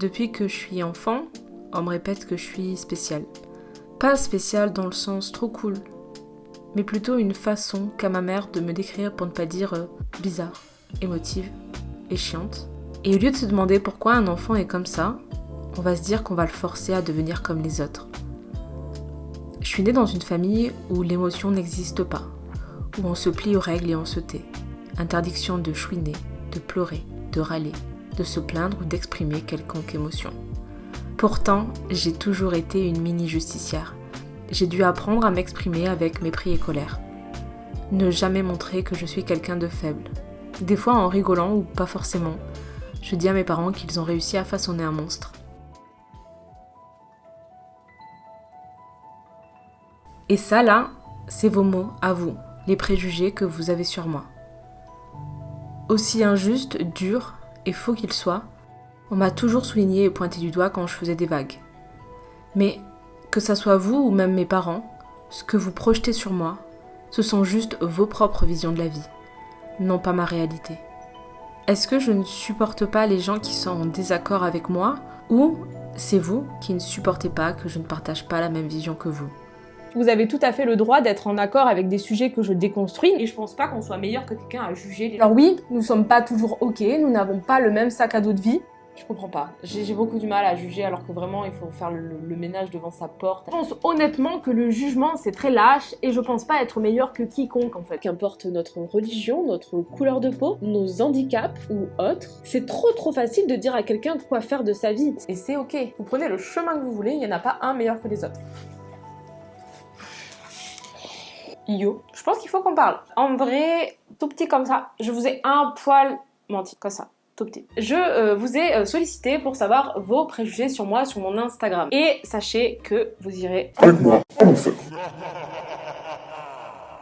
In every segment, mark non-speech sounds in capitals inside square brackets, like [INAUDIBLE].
Depuis que je suis enfant, on me répète que je suis spéciale. Pas spéciale dans le sens trop cool, mais plutôt une façon qu'a ma mère de me décrire pour ne pas dire euh, bizarre, émotive et chiante. Et au lieu de se demander pourquoi un enfant est comme ça, on va se dire qu'on va le forcer à devenir comme les autres. Je suis née dans une famille où l'émotion n'existe pas, où on se plie aux règles et on se tait. Interdiction de chouiner, de pleurer, de râler, se plaindre ou d'exprimer quelconque émotion. Pourtant, j'ai toujours été une mini justicière. J'ai dû apprendre à m'exprimer avec mépris et colère. Ne jamais montrer que je suis quelqu'un de faible. Des fois en rigolant ou pas forcément, je dis à mes parents qu'ils ont réussi à façonner un monstre. Et ça là, c'est vos mots à vous, les préjugés que vous avez sur moi. Aussi injuste, dur et faux qu'il soit, on m'a toujours souligné et pointé du doigt quand je faisais des vagues. Mais que ça soit vous ou même mes parents, ce que vous projetez sur moi, ce sont juste vos propres visions de la vie, non pas ma réalité. Est-ce que je ne supporte pas les gens qui sont en désaccord avec moi ou c'est vous qui ne supportez pas que je ne partage pas la même vision que vous? Vous avez tout à fait le droit d'être en accord avec des sujets que je déconstruis et je pense pas qu'on soit meilleur que quelqu'un à juger. Alors oui, nous sommes pas toujours ok, nous n'avons pas le même sac à dos de vie, je comprends pas. J'ai beaucoup du mal à juger alors que vraiment il faut faire le, ménage devant sa porte. Je pense honnêtement que le jugement c'est très lâche et je pense pas être meilleur que quiconque en fait. Qu'importe notre religion, notre couleur de peau, nos handicaps ou autres, c'est trop trop facile de dire à quelqu'un quoi faire de sa vie. Et c'est ok. Vous prenez le chemin que vous voulez, il n'y en a pas un meilleur que les autres. Je pense qu'il faut qu'on parle. En vrai, tout petit comme ça, je vous ai un poil menti, comme ça. Tout petit. Je euh, vous ai euh, sollicité pour savoir vos préjugés sur moi sur mon Instagram. Et sachez que vous irez avec moi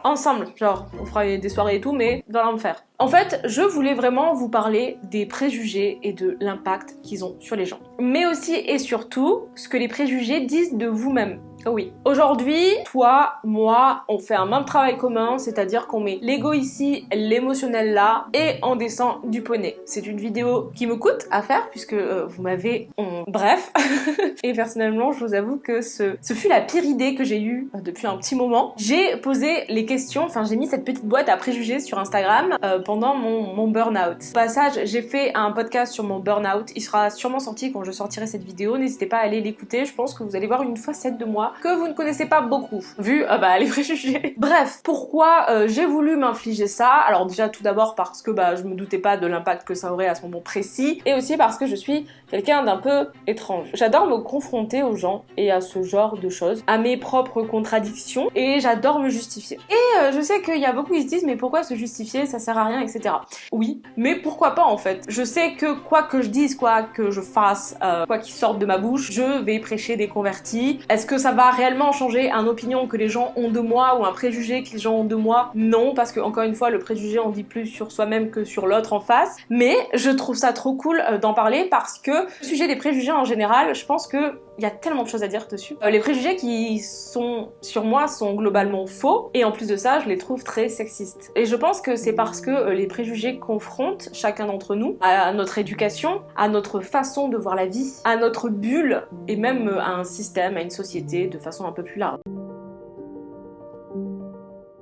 ensemble, genre on fera des soirées et tout, mais dans l'enfer. En fait, je voulais vraiment vous parler des préjugés et de l'impact qu'ils ont sur les gens. Mais aussi et surtout, ce que les préjugés disent de vous-même. Oui. Aujourd'hui, toi, moi, on fait un même travail commun, c'est-à-dire qu'on met l'ego ici, l'émotionnel là, et on descend du poney. C'est une vidéo qui me coûte à faire, puisque euh, vous m'avez... Bref. [LAUGHS] et personnellement, je vous avoue que ce, ce fut la pire idée que j'ai eue euh, depuis un petit moment. J'ai posé les questions, enfin j'ai mis cette petite boîte à préjugés sur Instagram euh, pendant mon, mon burn-out. Au passage, j'ai fait un podcast sur mon burn-out, il sera sûrement sorti quand je sortirai cette vidéo, n'hésitez pas à aller l'écouter, je pense que vous allez voir une facette de moi que vous ne connaissez pas beaucoup, vu ah bah, les préjugés. [LAUGHS] Bref, pourquoi euh, j'ai voulu m'infliger ça? Alors déjà tout d'abord parce que bah, je me doutais pas de l'impact que ça aurait à ce moment précis, et aussi parce que je suis quelqu'un d'un peu étrange. J'adore me confronter aux gens et à ce genre de choses, à mes propres contradictions, et j'adore me justifier. Et euh, je sais qu'il y a beaucoup qui se disent mais pourquoi se justifier, ça sert à rien, etc. Oui, mais pourquoi pas en fait? Je sais que quoi que je dise, quoi que je fasse, euh, quoi qu'il sorte de ma bouche, je vais prêcher des convertis. Est-ce que ça va réellement changer un opinion que les gens ont de moi ou un préjugé que les gens ont de moi? Non, parce que encore une fois, le préjugé en dit plus sur soi-même que sur l'autre en face. Mais je trouve ça trop cool euh, d'en parler parce que le sujet des préjugés en général, je pense que il y a tellement de choses à dire dessus. Euh, les préjugés qui sont sur moi sont globalement faux et en plus de ça, je les trouve très sexistes. Et je pense que c'est parce que euh, les préjugés confrontent chacun d'entre nous à notre éducation, à notre façon de voir la vie, à notre bulle et même à un système, à une société de façon un peu plus large.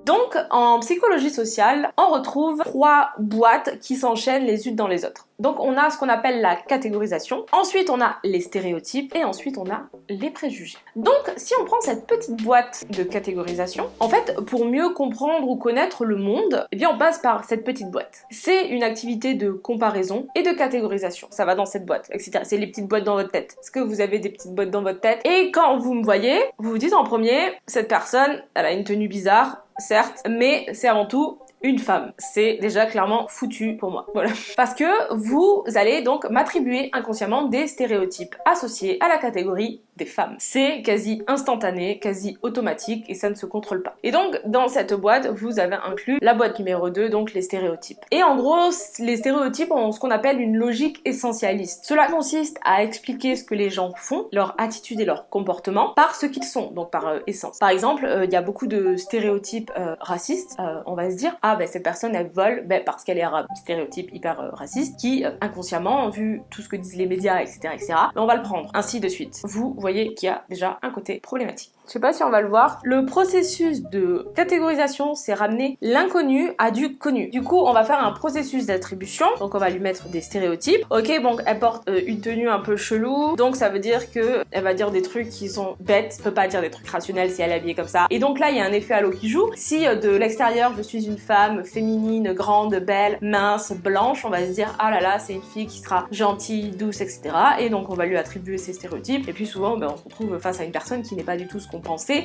Donc, en psychologie sociale, on retrouve trois boîtes qui s'enchaînent les unes dans les autres. Donc on a ce qu'on appelle la catégorisation, ensuite on a les stéréotypes et ensuite on a les préjugés. Donc si on prend cette petite boîte de catégorisation, en fait pour mieux comprendre ou connaître le monde, eh bien on passe par cette petite boîte. C'est une activité de comparaison et de catégorisation, ça va dans cette boîte, etc. C'est les petites boîtes dans votre tête. Est-ce que vous avez des petites boîtes dans votre tête? Et quand vous me voyez, vous vous dites en premier, cette personne, elle a une tenue bizarre, certes, mais c'est avant tout une femme. C'est déjà clairement foutu pour moi. Voilà. Parce que vous allez donc m'attribuer inconsciemment des stéréotypes associés à la catégorie des femmes. C'est quasi instantané, quasi automatique et ça ne se contrôle pas. Et donc dans cette boîte, vous avez inclus la boîte numéro 2, donc les stéréotypes. Et en gros, les stéréotypes ont ce qu'on appelle une logique essentialiste. Cela consiste à expliquer ce que les gens font, leur attitude et leur comportement, par ce qu'ils sont, donc par euh, essence. Par exemple, euh, il y a beaucoup de stéréotypes euh, racistes, on va se dire, ah ben cette personne elle vole ben, parce qu'elle est arabe. Stéréotype hyper raciste qui inconsciemment, vu tout ce que disent les médias, etc., etc., ben, on va le prendre. Ainsi de suite. Vous voyez qu'il y a déjà un côté problématique. Je sais pas si on va le voir. Le processus de catégorisation, c'est ramener l'inconnu à du connu. Du coup, on va faire un processus d'attribution. Donc, on va lui mettre des stéréotypes. Ok, bon, elle porte euh, une tenue un peu chelou. Donc, ça veut dire que elle va dire des trucs qui sont bêtes. Peut pas dire des trucs rationnels si elle est habillée comme ça. Et donc là, il y a un effet halo qui joue. Si euh, de l'extérieur, je suis une femme féminine, grande, belle, mince, blanche, on va se dire, ah là là, c'est une fille qui sera gentille, douce, etc. Et donc, on va lui attribuer ces stéréotypes. Et puis souvent, ben, on se retrouve face à une personne qui n'est pas du tout ce qu'on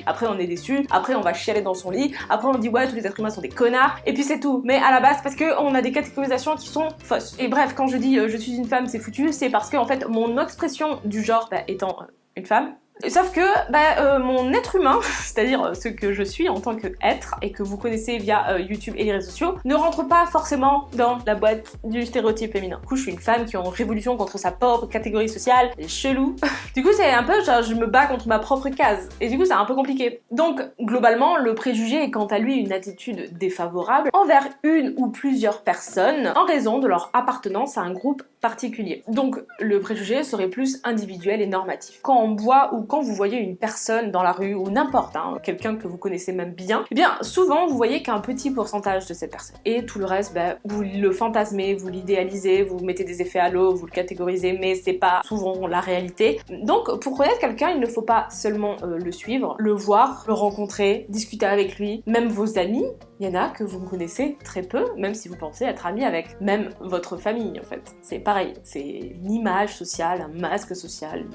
après on est déçu, après on va chialer dans son lit, après on dit ouais tous les êtres humains sont des connards, et puis c'est tout. Mais à la base parce que on a des catégorisations qui sont fausses. Et bref, quand je dis euh, je suis une femme c'est foutu, c'est parce que en fait mon expression du genre bah, étant euh, une femme, Sauf que bah, euh, mon être humain, [LAUGHS] c'est-à-dire euh, ce que je suis en tant qu'être et que vous connaissez via euh, YouTube et les réseaux sociaux, ne rentre pas forcément dans la boîte du stéréotype féminin. Du coup, je suis une femme qui est en révolution contre sa propre catégorie sociale, c'est chelou. [LAUGHS] du coup, c'est un peu genre je me bats contre ma propre case. Et du coup, c'est un peu compliqué. Donc, globalement, le préjugé est quant à lui une attitude défavorable envers une ou plusieurs personnes en raison de leur appartenance à un groupe particulier. Donc, le préjugé serait plus individuel et normatif. Quand on voit ou quand vous voyez une personne dans la rue ou n'importe, hein, quelqu'un que vous connaissez même bien, eh bien souvent vous voyez qu'un petit pourcentage de cette personne. Et tout le reste, bah, vous le fantasmez, vous l'idéalisez, vous mettez des effets à l'eau, vous le catégorisez, mais c'est pas souvent la réalité. Donc pour connaître quelqu'un, il ne faut pas seulement euh, le suivre, le voir, le rencontrer, discuter avec lui, même vos amis, il y en a que vous connaissez très peu, même si vous pensez être ami avec même votre famille en fait. C'est pareil, c'est une image sociale, un masque social,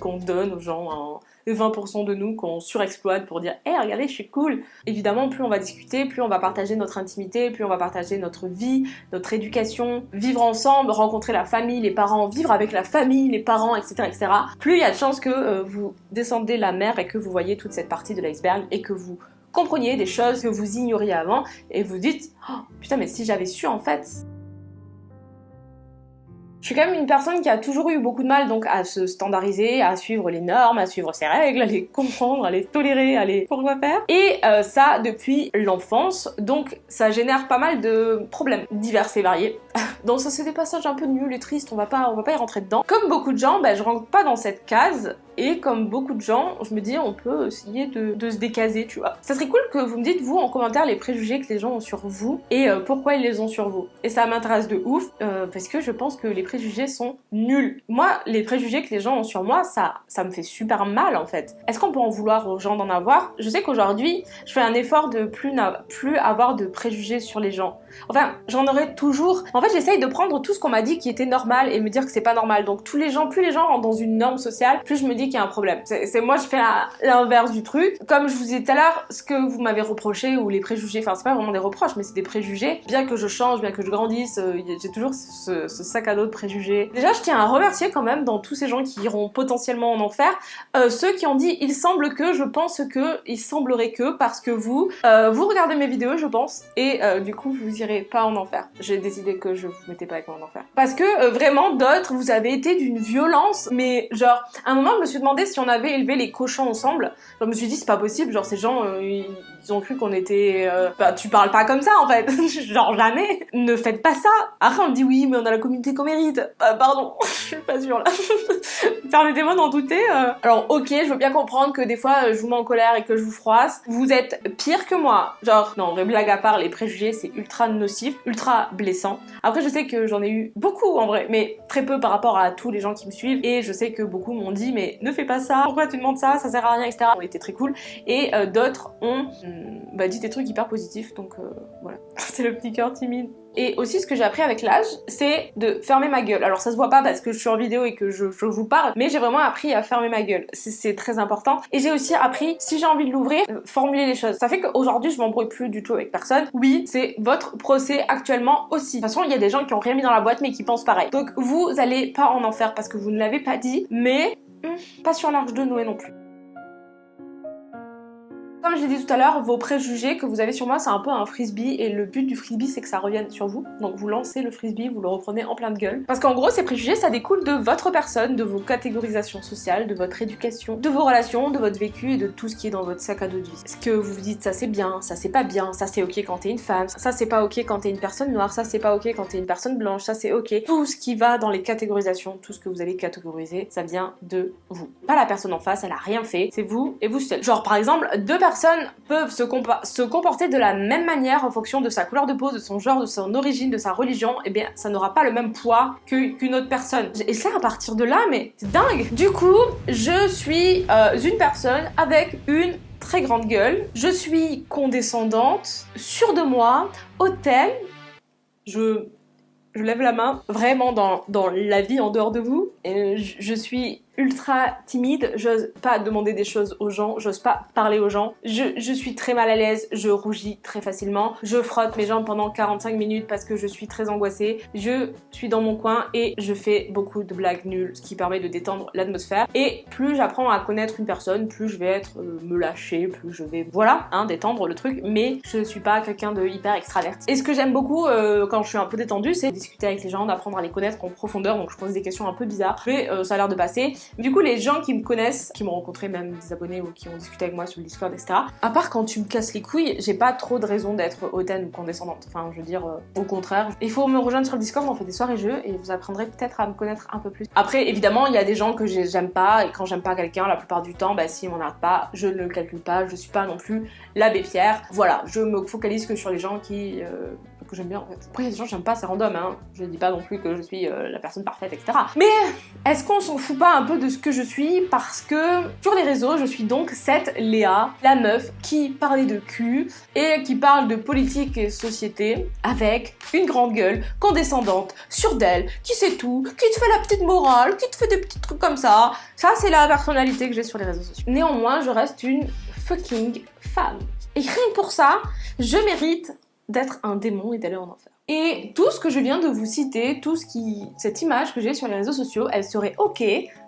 qu'on donne aux gens, les 20% de nous qu'on surexploite pour dire Hé, regardez, je suis cool !» Évidemment, plus on va discuter, plus on va partager notre intimité, plus on va partager notre vie, notre éducation, vivre ensemble, rencontrer la famille, les parents, vivre avec la famille, les parents, etc. etc. Plus il y a de chances que euh, vous descendez la mer et que vous voyez toute cette partie de l'iceberg et que vous compreniez des choses que vous ignoriez avant et vous dites oh, putain mais si j'avais su en fait je suis quand même une personne qui a toujours eu beaucoup de mal donc à se standardiser, à suivre les normes, à suivre ses règles, à les comprendre, à les tolérer, à les pourquoi faire. Et euh, ça depuis l'enfance, donc ça génère pas mal de problèmes divers et variés. [LAUGHS] donc ça c'est des passages un peu nuls et tristes, on va pas, on va pas y rentrer dedans. Comme beaucoup de gens, ben, je rentre pas dans cette case et comme beaucoup de gens, je me dis on peut essayer de, se décaser, tu vois. Ça serait cool que vous me dites vous en commentaire les préjugés que les gens ont sur vous et euh, pourquoi ils les ont sur vous. Et ça m'intéresse de ouf euh, parce que je pense que les préjugés sont nuls. Moi, les préjugés que les gens ont sur moi, ça, ça me fait super mal en fait. Est-ce qu'on peut en vouloir aux gens d'en avoir? Je sais qu'aujourd'hui, je fais un effort de plus, plus avoir de préjugés sur les gens. Enfin, j'en aurais toujours. En fait, j'essaye de prendre tout ce qu'on m'a dit qui était normal et me dire que c'est pas normal. Donc tous les gens, plus les gens rentrent dans une norme sociale, plus je me dis qu'il y a un problème. C'est moi, je fais l'inverse du truc. Comme je vous disais tout à l'heure, ce que vous m'avez reproché ou les préjugés, enfin c'est pas vraiment des reproches, mais c'est des préjugés. Bien que je change, bien que je grandisse, euh, j'ai toujours ce, sac à dos de préjugés. Déjà, je tiens à remercier quand même dans tous ces gens qui iront potentiellement en enfer, euh, ceux qui ont dit il semble que, je pense que, il semblerait que, parce que vous, euh, vous regardez mes vidéos, je pense, et du coup vous irez pas en enfer. J'ai décidé que je vous mettais pas avec moi en enfer. Parce que vraiment d'autres, vous avez été d'une violence, mais genre, à un moment je me suis demandé si on avait élevé les cochons ensemble. Je me suis dit, c'est pas possible, genre ces gens, euh, ont cru qu'on était... Euh, bah, tu parles pas comme ça en fait, [LAUGHS] genre jamais. Ne faites pas ça. Après on me dit, oui, mais on a la communauté qu'on mérite. Euh, pardon, [LAUGHS] je suis pas sûre là. [LAUGHS] Permettez-moi d'en douter. Alors ok, je veux bien comprendre que des fois je vous mets en colère et que je vous froisse. Vous êtes pire que moi. Genre, non, vrai blague à part, les préjugés c'est ultra nocif, ultra blessant. Après je sais que j'en ai eu beaucoup en vrai, mais très peu par rapport à tous les gens qui me suivent. Et je sais que beaucoup m'ont dit, mais ne fais pas ça, pourquoi tu demandes ça, ça sert à rien, etc. On était très cool. Et euh, d'autres ont bah, dit des trucs hyper positifs, donc euh, voilà. [LAUGHS] C'est le petit cœur timide. Et aussi ce que j'ai appris avec l'âge, c'est de fermer ma gueule. Alors ça se voit pas parce que je suis en vidéo et que je, vous parle, mais j'ai vraiment appris à fermer ma gueule. C'est très important. Et j'ai aussi appris, si j'ai envie de l'ouvrir, euh, formuler les choses. Ça fait qu'aujourd'hui je m'embrouille plus du tout avec personne. Oui, c'est votre procès actuellement aussi. De toute façon, il y a des gens qui ont rien mis dans la boîte mais qui pensent pareil. Donc vous allez pas en enfer parce que vous ne l'avez pas dit, mais pas sur l'Arche de Noé non plus. Comme je l'ai dit tout à l'heure, vos préjugés que vous avez sur moi, c'est un peu un frisbee et le but du frisbee, c'est que ça revienne sur vous. Donc vous lancez le frisbee, vous le reprenez en plein de gueule. Parce qu'en gros, ces préjugés, ça découle de votre personne, de vos catégorisations sociales, de votre éducation, de vos relations, de votre vécu et de tout ce qui est dans votre sac à dos de vie. Ce que vous vous dites, ça c'est bien, ça c'est pas bien, ça c'est ok quand t'es une femme, ça c'est pas ok quand t'es une personne noire, ça c'est pas ok quand t'es une personne blanche, ça c'est ok. Tout ce qui va dans les catégorisations, tout ce que vous allez catégoriser, ça vient de vous. Pas la personne en face, elle a rien fait, c'est vous et vous seul. Genre par exemple, deux personnes peuvent se, comporter de la même manière en fonction de sa couleur de peau, de son genre, de son origine, de sa religion, eh bien ça n'aura pas le même poids qu'une autre personne. Et ça à partir de là, mais c'est dingue Du coup, je suis euh, une personne avec une très grande gueule, je suis condescendante, sûre de moi, hautaine, je lève la main, vraiment dans, la vie en dehors de vous. Et je suis ultra timide, j'ose pas demander des choses aux gens, j'ose pas parler aux gens. Je, je, suis très mal à l'aise, je rougis très facilement, je frotte mes jambes pendant 45 minutes parce que je suis très angoissée, je suis dans mon coin et je fais beaucoup de blagues nulles, ce qui permet de détendre l'atmosphère. Et plus j'apprends à connaître une personne, plus je vais être euh, me lâcher, plus je vais, voilà, hein, détendre le truc, mais je suis pas quelqu'un de hyper extraverti. Et ce que j'aime beaucoup euh, quand je suis un peu détendue, c'est discuter avec les gens, d'apprendre à les connaître en profondeur, donc je pose des questions un peu bizarres, mais euh, ça a l'air de passer. Du coup, les gens qui me connaissent, qui m'ont rencontré, même des abonnés ou qui ont discuté avec moi sur le Discord, etc. À part quand tu me casses les couilles, j'ai pas trop de raison d'être hautaine ou condescendante. Enfin, je veux dire, euh, au contraire. Il faut me rejoindre sur le Discord, on fait des soirées jeux et vous apprendrez peut-être à me connaître un peu plus. Après, évidemment, il y a des gens que j'aime pas et quand j'aime pas quelqu'un, la plupart du temps, bah si on n'arrête pas, je ne le calcule pas, je suis pas non plus l'abbé Pierre. Voilà, je me focalise que sur les gens qui euh, j'aime bien en fait. Après, il y a des gens j'aime pas, c'est random, hein. Je dis pas non plus que je suis euh, la personne parfaite, etc. Mais est-ce qu'on s'en fout pas un peu de ce que je suis? Parce que sur les réseaux, je suis donc cette Léa, la meuf qui parlait de cul et qui parle de politique et société avec une grande gueule, condescendante, sûre d'elle, qui sait tout, qui te fait la petite morale, qui te fait des petits trucs comme ça. Ça, c'est la personnalité que j'ai sur les réseaux sociaux. Néanmoins, je reste une fucking femme. Et rien que pour ça, je mérite d'être un démon et d'aller en enfer. Et tout ce que je viens de vous citer, tout ce qui, cette image que j'ai sur les réseaux sociaux, elle serait ok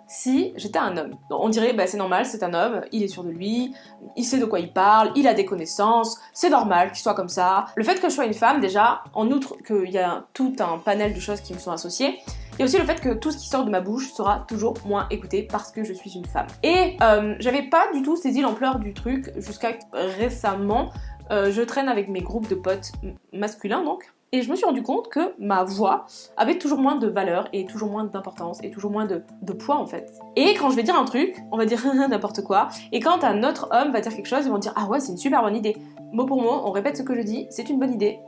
si j'étais un homme. on dirait, bah c'est normal, c'est un homme, il est sûr de lui, il sait de quoi il parle, il a des connaissances, c'est normal qu'il soit comme ça. Le fait que je sois une femme, déjà, en outre qu'il y a tout un panel de choses qui me sont associées, il y a aussi le fait que tout ce qui sort de ma bouche sera toujours moins écouté parce que je suis une femme. Et euh, j'avais pas du tout saisi l'ampleur du truc jusqu'à récemment euh, je traîne avec mes groupes de potes masculins donc, et je me suis rendu compte que ma voix avait toujours moins de valeur et toujours moins d'importance et toujours moins de, poids en fait. Et quand je vais dire un truc, on va dire [LAUGHS] n'importe quoi, et quand un autre homme va dire quelque chose, ils vont dire ah ouais c'est une super bonne idée. Mot pour mot, on répète ce que je dis, c'est une bonne idée,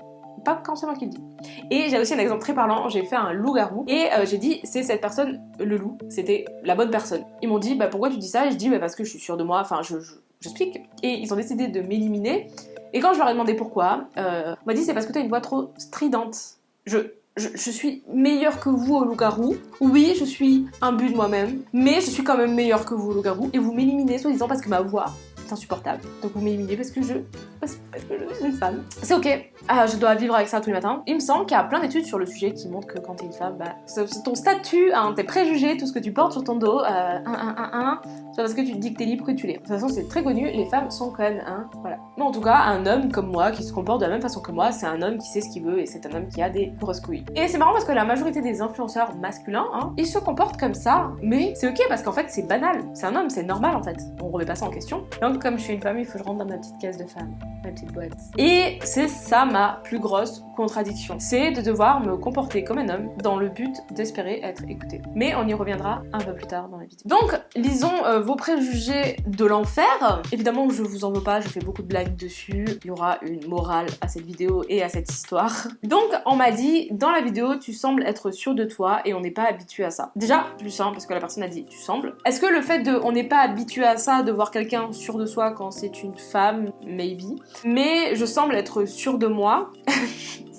pas quand c'est moi qui le dis. Et j'ai aussi un exemple très parlant, j'ai fait un loup-garou et euh, j'ai dit c'est cette personne, le loup, c'était la bonne personne. Ils m'ont dit bah pourquoi tu dis ça? Et je dis bah parce que je suis sûre de moi, enfin je, j'explique. Et ils ont décidé de m'éliminer et quand je leur ai demandé pourquoi, euh, on m'a dit c'est parce que tu as une voix trop stridente. Je, je, je, suis meilleure que vous au loup-garou. Oui, je suis un but de moi-même, mais je suis quand même meilleure que vous au loup-garou. Et vous m'éliminez soi-disant parce que ma voix insupportable. Donc vous m'éliminez parce que je parce, que je suis une femme. C'est ok. Ah, je dois vivre avec ça tous les matins. Il me semble qu'il y a plein d'études sur le sujet qui montrent que quand t'es une femme, bah, ton statut, hein, tes préjugés, tout ce que tu portes sur ton dos, euh, un, un, un, un, c'est parce que tu te dis que t'es libre que tu l'es. De toute façon, c'est très connu, les femmes sont même, hein, voilà. Mais en tout cas, un homme comme moi, qui se comporte de la même façon que moi, c'est un homme qui sait ce qu'il veut et c'est un homme qui a des grosses couilles. Et c'est marrant parce que la majorité des influenceurs masculins, hein, ils se comportent comme ça, mais c'est ok parce qu'en fait, c'est banal. C'est un homme, c'est normal en fait. On remet pas ça en question. Comme je suis une femme, il faut que je rentre dans ma petite case de femme, ma petite boîte. Et c'est ça ma plus grosse contradiction. C'est de devoir me comporter comme un homme dans le but d'espérer être écouté. Mais on y reviendra un peu plus tard dans la vidéo. Donc, lisons euh, vos préjugés de l'enfer. Évidemment, je vous en veux pas, je fais beaucoup de blagues dessus. Il y aura une morale à cette vidéo et à cette histoire. [LAUGHS] Donc, on m'a dit, dans la vidéo, tu sembles être sûr de toi et on n'est pas habitué à ça. Déjà, plus simple, parce que la personne a dit, tu sembles. Est-ce que le fait de, on n'est pas habitué à ça, de voir quelqu'un sûr de soi quand c'est une femme, maybe. Mais je semble être sûr de moi. [LAUGHS]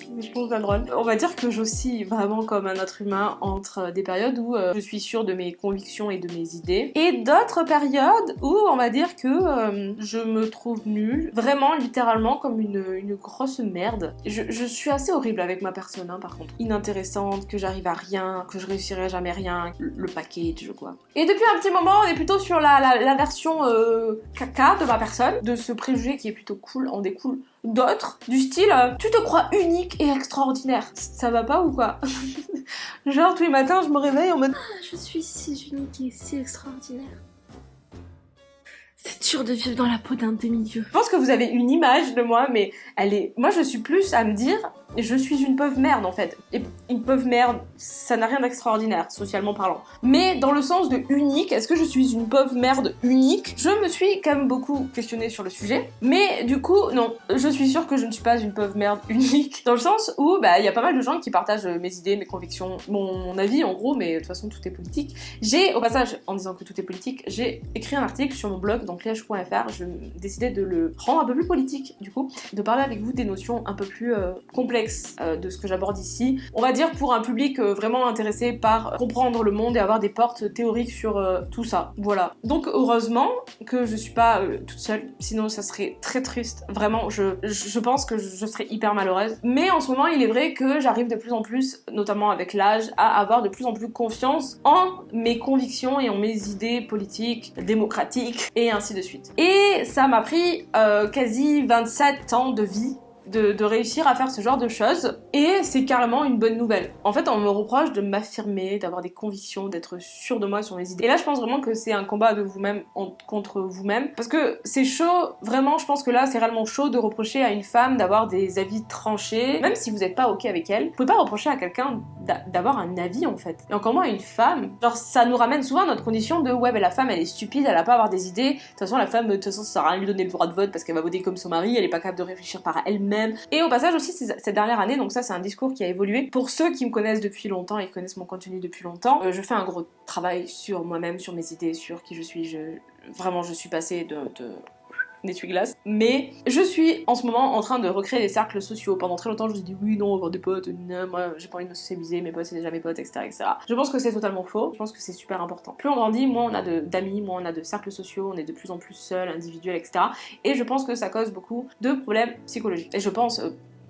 On va dire que j'oscille vraiment comme un être humain entre des périodes où euh, je suis sûre de mes convictions et de mes idées, et d'autres périodes où on va dire que euh, je me trouve nulle, vraiment littéralement comme une, grosse merde. Je, suis assez horrible avec ma personne, hein, par contre. Inintéressante, que j'arrive à rien, que je réussirai jamais rien, le package quoi. Et depuis un petit moment, on est plutôt sur la, version euh, caca de ma personne, de ce préjugé qui est plutôt cool, en découle d'autres, du style euh, tu te crois unique et extraordinaire. Ça va pas ou quoi? [LAUGHS] Genre tous les matins je me réveille en mode ah, je suis si unique et si extraordinaire. C'est dur de vivre dans la peau d'un demi-dieu. Je pense que vous avez une image de moi, mais elle est... Moi, je suis plus à me dire, je suis une pauvre merde, en fait. Et une pauvre merde, ça n'a rien d'extraordinaire, socialement parlant. Mais dans le sens de unique, est-ce que je suis une pauvre merde unique? Je me suis quand même beaucoup questionnée sur le sujet. Mais du coup, non, je suis sûre que je ne suis pas une pauvre merde [LAUGHS] unique. Dans le sens où, bah, il y a pas mal de gens qui partagent mes idées, mes convictions, mon avis, en gros, mais de toute façon, tout est politique. J'ai, au passage, en disant que tout est politique, j'ai écrit un article sur mon blog donc liège.fr, je décidais de le rendre un peu plus politique du coup, de parler avec vous des notions un peu plus euh, complexes euh, de ce que j'aborde ici. On va dire pour un public euh, vraiment intéressé par comprendre le monde et avoir des portes théoriques sur tout ça. Voilà. Donc heureusement que je suis pas toute seule, sinon ça serait très triste. Vraiment, je, je pense que je serais hyper malheureuse. Mais en ce moment, il est vrai que j'arrive de plus en plus, notamment avec l'âge, à avoir de plus en plus confiance en mes convictions et en mes idées politiques, démocratiques et ainsi de suite. Et ça m'a pris euh, quasi 27 ans de vie de, réussir à faire ce genre de choses. Et c'est carrément une bonne nouvelle. En fait, on me reproche de m'affirmer, d'avoir des convictions, d'être sûr de moi sur mes idées. Et là, je pense vraiment que c'est un combat de vous-même contre vous-même. Parce que c'est chaud, vraiment, je pense que là, c'est réellement chaud de reprocher à une femme d'avoir des avis tranchés. Même si vous n'êtes pas ok avec elle, vous pouvez pas reprocher à quelqu'un d'avoir un avis en fait. Et encore moins à une femme. Genre, ça nous ramène souvent à notre condition de ouais, mais la femme elle est stupide, elle a pas à avoir des idées. De toute façon, la femme, de toute façon, ça sert à rien lui donner le droit de vote parce qu'elle va voter comme son mari, elle est pas capable de réfléchir par elle-même et au passage aussi, cette dernière année, donc ça c'est un discours qui a évolué. Pour ceux qui me connaissent depuis longtemps et qui connaissent mon contenu depuis longtemps, euh, je fais un gros travail sur moi-même, sur mes idées, sur qui je suis. Je... Vraiment, je suis passée de, de d'essuie-glace. Mais je suis en ce moment en train de recréer des cercles sociaux. Pendant très longtemps, je me suis dit oui, non, avoir des potes, non, moi j'ai pas envie de me socialiser, mes potes c'est déjà mes potes, etc., etc. Je pense que c'est totalement faux. Je pense que c'est super important. Plus on grandit, moins on a d'amis, moins on a de cercles sociaux, on est de plus en plus seul, individuel, etc. Et je pense que ça cause beaucoup de problèmes psychologiques. Et je pense euh,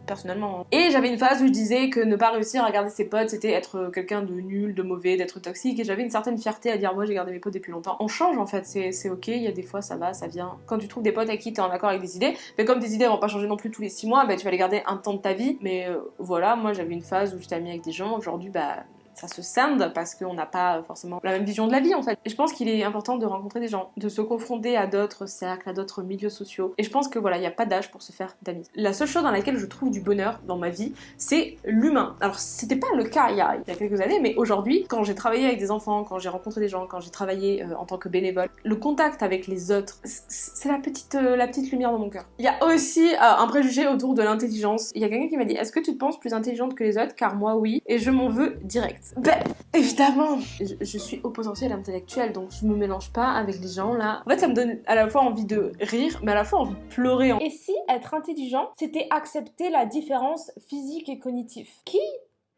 personnellement. Et j'avais une phase où je disais que ne pas réussir à garder ses potes, c'était être quelqu'un de nul, de mauvais, d'être toxique, et j'avais une certaine fierté à dire moi j'ai gardé mes potes depuis longtemps. On change en fait, c'est ok, il y a des fois ça va, ça vient. Quand tu trouves des potes avec qui t'es en accord avec des idées, mais comme des idées vont pas changer non plus tous les 6 mois, bah tu vas les garder un temps de ta vie. Mais euh, voilà, moi j'avais une phase où j'étais amie avec des gens, aujourd'hui bah ça se scinde parce qu'on n'a pas forcément la même vision de la vie en fait. Et je pense qu'il est important de rencontrer des gens, de se confronter à d'autres cercles, à d'autres milieux sociaux. Et je pense que voilà, il n'y a pas d'âge pour se faire d'amis. La seule chose dans laquelle je trouve du bonheur dans ma vie, c'est l'humain. Alors c'était pas le cas il y, a, il y a quelques années, mais aujourd'hui, quand j'ai travaillé avec des enfants, quand j'ai rencontré des gens, quand j'ai travaillé euh, en tant que bénévole, le contact avec les autres, c'est la petite, euh, la petite lumière dans mon cœur. Il y a aussi euh, un préjugé autour de l'intelligence. Il y a quelqu'un qui m'a dit, est-ce que tu te penses plus intelligente que les autres? Car moi oui, et je m'en veux direct. Ben, évidemment je, suis au potentiel intellectuel, donc je me mélange pas avec les gens là. En fait, ça me donne à la fois envie de rire, mais à la fois envie de pleurer. Et si être intelligent, c'était accepter la différence physique et cognitive? Qui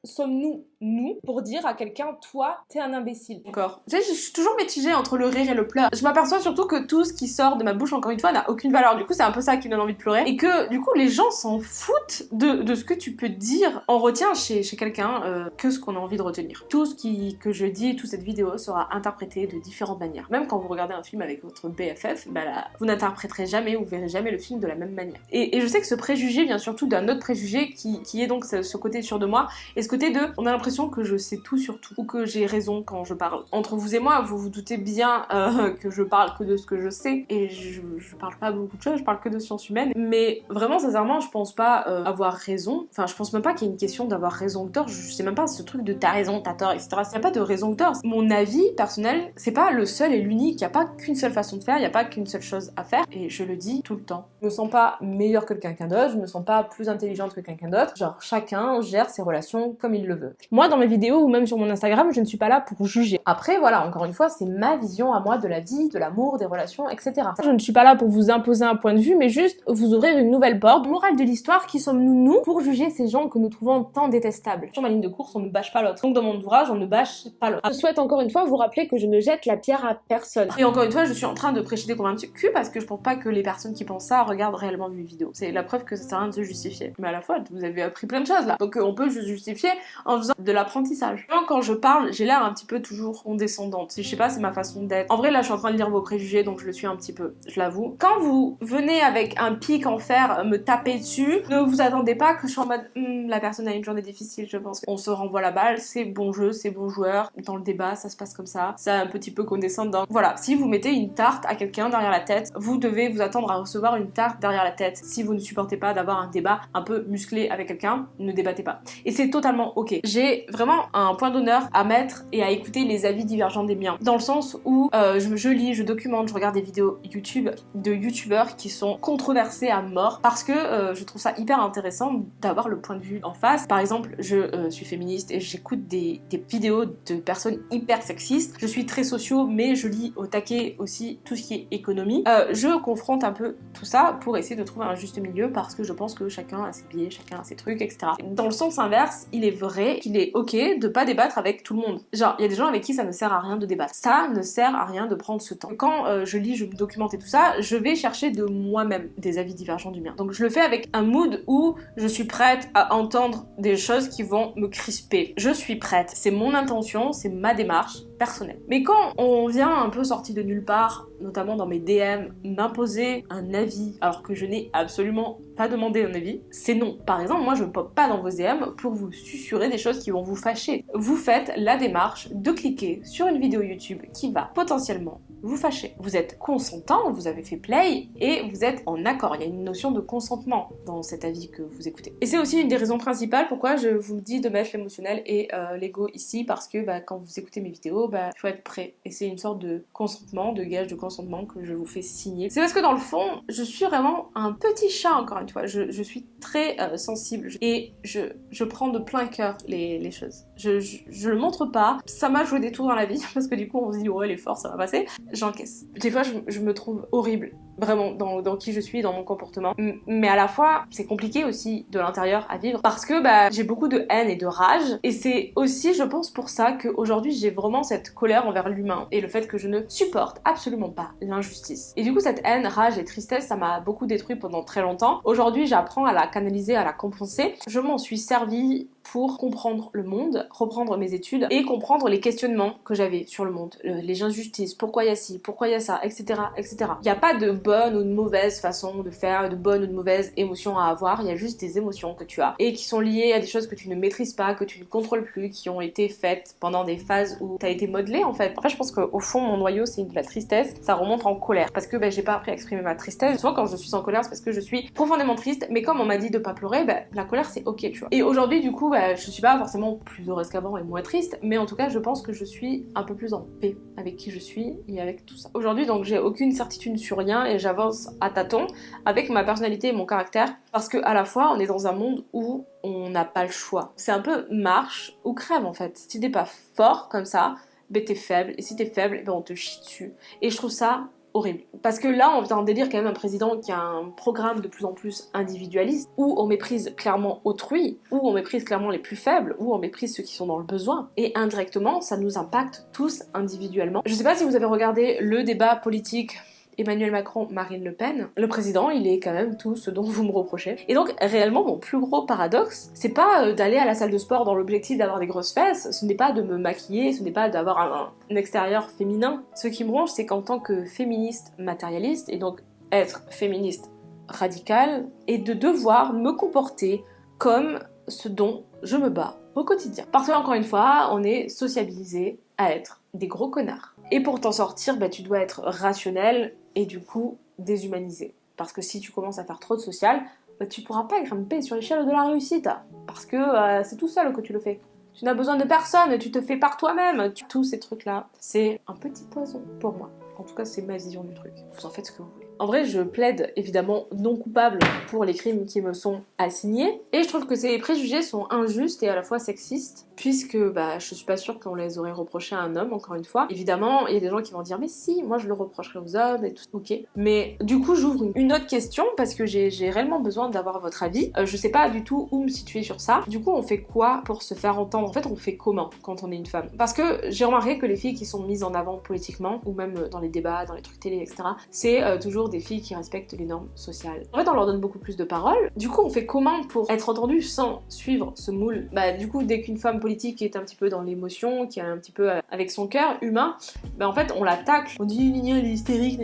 sommes-nous, nous, pour dire à quelqu'un, toi, t'es un imbécile Encore. Je, je suis toujours mitigée entre le rire et le pleur. Je m'aperçois surtout que tout ce qui sort de ma bouche, encore une fois, n'a aucune valeur. Du coup, c'est un peu ça qui me donne envie de pleurer. Et que, du coup, les gens s'en foutent de, de, ce que tu peux dire. On retient chez, chez quelqu'un euh, que ce qu'on a envie de retenir. Tout ce qui, que je dis, toute cette vidéo sera interprété de différentes manières. Même quand vous regardez un film avec votre BFF, bah là, vous n'interpréterez jamais ou verrez jamais le film de la même manière. Et, et je sais que ce préjugé vient surtout d'un autre préjugé qui, qui est donc ce, ce côté sûr de moi. Et ce côté de, on a l'impression que je sais tout sur tout, ou que j'ai raison quand je parle. Entre vous et moi, vous vous doutez bien euh, [LAUGHS] que je parle que de ce que je sais, et je, parle pas beaucoup de choses, je parle que de sciences humaines, mais vraiment, sincèrement, je pense pas euh, avoir raison, enfin, je pense même pas qu'il y ait une question d'avoir raison ou tort, je sais même pas ce truc de t'as raison, t'as tort, etc. Il n'y a pas de raison ou tort. Mon avis personnel, c'est pas le seul et l'unique, il n'y a pas qu'une seule façon de faire, il n'y a pas qu'une seule chose à faire, et je le dis tout le temps. Je me sens pas meilleure que quelqu'un d'autre, je me sens pas plus intelligente que quelqu'un d'autre, genre chacun gère ses relations comme il le veut. Moi, Moi, dans mes vidéos ou même sur mon Instagram, je ne suis pas là pour juger. Après, voilà, encore une fois, c'est ma vision à moi de la vie, de l'amour, des relations, etc. Je ne suis pas là pour vous imposer un point de vue, mais juste vous ouvrir une nouvelle porte. Morale de l'histoire, qui sommes-nous, nous, pour juger ces gens que nous trouvons tant détestables? Sur ma ligne de course, on ne bâche pas l'autre. Donc dans mon ouvrage, on ne bâche pas l'autre. Je souhaite encore une fois vous rappeler que je ne jette la pierre à personne. Et encore une fois, je suis en train de prêcher des convaincus parce que je pense pas que les personnes qui pensent ça regardent réellement mes vidéos. C'est la preuve que ça sert à rien de se justifier. Mais à la fois, vous avez appris plein de choses là. Donc euh, on peut se justifier en faisant de l'apprentissage. Quand je parle, j'ai l'air un petit peu toujours condescendante. Je sais pas, c'est ma façon d'être. En vrai, là, je suis en train de lire vos préjugés, donc je le suis un petit peu, je l'avoue. Quand vous venez avec un pic en fer me taper dessus, ne vous attendez pas que je sois en mode hmm, la personne a une journée difficile, je pense. On se renvoie la balle, c'est bon jeu, c'est bon joueur. Dans le débat, ça se passe comme ça. C'est un petit peu condescendant. Voilà, si vous mettez une tarte à quelqu'un derrière la tête, vous devez vous attendre à recevoir une tarte derrière la tête. Si vous ne supportez pas d'avoir un débat un peu musclé avec quelqu'un, ne débattez pas. Et c'est totalement ok. J'ai vraiment un point d'honneur à mettre et à écouter les avis divergents des miens. Dans le sens où euh, je, lis, je documente, je regarde des vidéos YouTube de youtubeurs qui sont controversés à mort parce que euh, je trouve ça hyper intéressant d'avoir le point de vue en face. Par exemple, je euh, suis féministe et j'écoute des, vidéos de personnes hyper sexistes. Je suis très socio, mais je lis au taquet aussi tout ce qui est économie. Je confronte un peu tout ça pour essayer de trouver un juste milieu parce que je pense que chacun a ses biais, chacun a ses trucs, etc. Dans le sens inverse, il est vrai qu'il est ok de pas débattre avec tout le monde. Genre, il y a des gens avec qui ça ne sert à rien de débattre. Ça ne sert à rien de prendre ce temps. Quand euh, je lis, je me documente et tout ça, je vais chercher de moi-même des avis divergents du mien. Donc je le fais avec un mood où je suis prête à entendre des choses qui vont me crisper. Je suis prête. C'est mon intention, c'est ma démarche personnelle. Mais quand on vient un peu sorti de nulle part, notamment dans mes DM, m'imposer un avis alors que je n'ai absolument pas demandé un avis, c'est non. Par exemple, moi je ne pop pas dans vos DM pour vous susurrer des choses qui vont vous fâcher. Vous faites la démarche de cliquer sur une vidéo YouTube qui va potentiellement vous fâcher. Vous êtes consentant, vous avez fait play et vous êtes en accord. Il y a une notion de consentement dans cet avis que vous écoutez. Et c'est aussi une des raisons principales pourquoi je vous dis de mettre l'émotionnel et euh, l'ego ici parce que bah, quand vous écoutez mes vidéos, bah, il faut être prêt. Et c'est une sorte de consentement, de gage de consentement que je vous fais signer. C'est parce que dans le fond, je suis vraiment un petit chat encore une fois. Je, suis très euh, sensible et je, je, prends de plein cœur les, les choses. Je, je, le montre pas. Ça m'a joué des tours dans la vie [LAUGHS] parce que du coup on se dit ouais elle est ça va passer j'encaisse. Des fois, je, me trouve horrible, vraiment, dans, dans, qui je suis, dans mon comportement. mais à la fois, c'est compliqué aussi de l'intérieur à vivre parce que bah, j'ai beaucoup de haine et de rage. Et c'est aussi, je pense, pour ça qu'aujourd'hui, j'ai vraiment cette colère envers l'humain et le fait que je ne supporte absolument pas l'injustice. Et du coup, cette haine, rage et tristesse, ça m'a beaucoup détruit pendant très longtemps. Aujourd'hui, j'apprends à la canaliser, à la compenser. Je m'en suis servi pour comprendre le monde, reprendre mes études et comprendre les questionnements que j'avais sur le monde, les injustices, pourquoi il y a ci, pourquoi il y a ça, etc. etc. Il n'y a pas de bonne ou de mauvaise façon de faire, de bonne ou de mauvaise émotion à avoir, il y a juste des émotions que tu as et qui sont liées à des choses que tu ne maîtrises pas, que tu ne contrôles plus, qui ont été faites pendant des phases où tu as été modelé en fait. En fait, je pense qu'au fond, mon noyau, c'est de la tristesse, ça remonte en colère parce que ben, j'ai pas appris à exprimer ma tristesse. Souvent, quand je suis en colère, c'est parce que je suis profondément triste, mais comme on m'a dit de pas pleurer, ben, la colère c'est ok, tu vois. Et aujourd'hui, du coup, bah, je suis pas forcément plus heureuse qu'avant et moins triste, mais en tout cas, je pense que je suis un peu plus en paix avec qui je suis et avec tout ça. Aujourd'hui, donc, j'ai aucune certitude sur rien et j'avance à tâtons avec ma personnalité et mon caractère parce que à la fois, on est dans un monde où on n'a pas le choix. C'est un peu marche ou crève en fait. Si t'es pas fort comme ça, ben t'es faible, et si t'es faible, ben on te chie dessus. Et je trouve ça horrible. Parce que là, on vient en délire quand même un président qui a un programme de plus en plus individualiste, où on méprise clairement autrui, où on méprise clairement les plus faibles, où on méprise ceux qui sont dans le besoin. Et indirectement, ça nous impacte tous individuellement. Je sais pas si vous avez regardé le débat politique Emmanuel Macron, Marine Le Pen, le président, il est quand même tout ce dont vous me reprochez. Et donc, réellement, mon plus gros paradoxe, c'est pas euh, d'aller à la salle de sport dans l'objectif d'avoir des grosses fesses, ce n'est pas de me maquiller, ce n'est pas d'avoir un, extérieur féminin. Ce qui me ronge, c'est qu'en tant que féministe matérialiste, et donc être féministe radical, et de devoir me comporter comme ce dont je me bats au quotidien. Parce que, encore une fois, on est sociabilisé à être des gros connards. Et pour t'en sortir, bah, tu dois être rationnel et du coup déshumanisé. Parce que si tu commences à faire trop de social, bah, tu pourras pas grimper sur l'échelle de la réussite. Parce que euh, c'est tout seul que tu le fais. Tu n'as besoin de personne, tu te fais par toi-même. Tous ces trucs-là, c'est un petit poison pour moi. En tout cas, c'est ma vision du truc. Vous en faites ce que vous voulez. En vrai, je plaide évidemment non coupable pour les crimes qui me sont assignés. Et je trouve que ces préjugés sont injustes et à la fois sexistes, puisque bah, je suis pas sûre qu'on les aurait reprochés à un homme, encore une fois. Évidemment, il y a des gens qui vont dire, mais si, moi je le reprocherais aux hommes et tout. Ok. Mais du coup, j'ouvre une autre question parce que j'ai réellement besoin d'avoir votre avis. Euh, je sais pas du tout où me situer sur ça. Du coup, on fait quoi pour se faire entendre? En fait, on fait comment quand on est une femme? Parce que j'ai remarqué que les filles qui sont mises en avant politiquement, ou même dans les débats, dans les trucs télé, etc., c'est euh, toujours des filles qui respectent les normes sociales. En fait, on leur donne beaucoup plus de paroles. Du coup, on fait comment pour être entendu sans suivre ce moule? Bah, du coup, dès qu'une femme politique est un petit peu dans l'émotion, qui est un petit peu euh, avec son cœur humain, bah en fait, on l'attaque. On dit, elle est hystérique,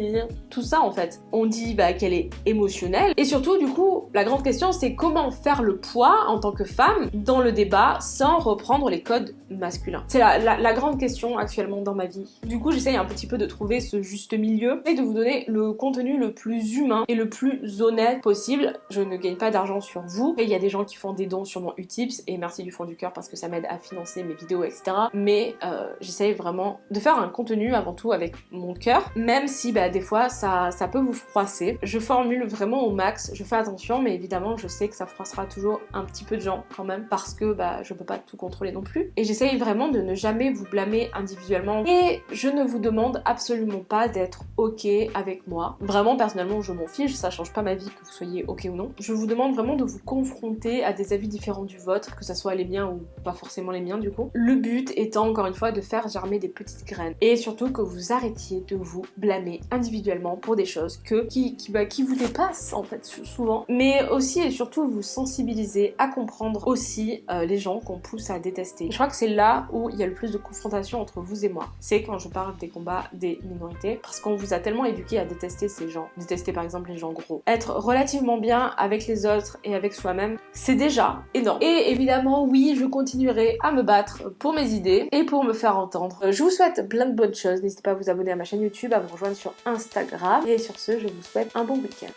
tout ça en fait. On dit bah, qu'elle est émotionnelle. Et surtout, du coup, la grande question, c'est comment faire le poids en tant que femme dans le débat sans reprendre les codes masculins? C'est la, la, grande question actuellement dans ma vie. Du coup, j'essaye un petit peu de trouver ce juste milieu et de vous donner le contenu le plus humain et le plus honnête possible. Je ne gagne pas d'argent sur vous. Et il y a des gens qui font des dons sur mon Utips et merci du fond du cœur parce que ça m'aide à financer mes vidéos, etc. Mais euh, j'essaye vraiment de faire un contenu avant tout avec mon cœur, même si bah, des fois ça, peut vous froisser. Je formule vraiment au max, je fais attention, mais évidemment je sais que ça froissera toujours un petit peu de gens quand même parce que bah, je peux pas tout contrôler non plus. Et j'essaye vraiment de ne jamais vous blâmer individuellement. Et je ne vous demande absolument pas d'être ok avec moi. Personnellement je m'en fiche, ça change pas ma vie que vous soyez ok ou non. Je vous demande vraiment de vous confronter à des avis différents du vôtre, que ce soit les miens ou pas forcément les miens du coup. Le but étant encore une fois de faire germer des petites graines. Et surtout que vous arrêtiez de vous blâmer individuellement pour des choses que, qui, qui, bah, vous dépassent en fait souvent. Mais aussi et surtout vous sensibiliser à comprendre aussi euh, les gens qu'on pousse à détester. Je crois que c'est là où il y a le plus de confrontation entre vous et moi. C'est quand je parle des combats des minorités parce qu'on vous a tellement éduqué à détester ces Détester par exemple les gens gros. Être relativement bien avec les autres et avec soi-même, c'est déjà énorme. Et évidemment, oui, je continuerai à me battre pour mes idées et pour me faire entendre. Je vous souhaite plein de bonnes choses. N'hésitez pas à vous abonner à ma chaîne YouTube, à vous rejoindre sur Instagram. Et sur ce, je vous souhaite un bon week-end.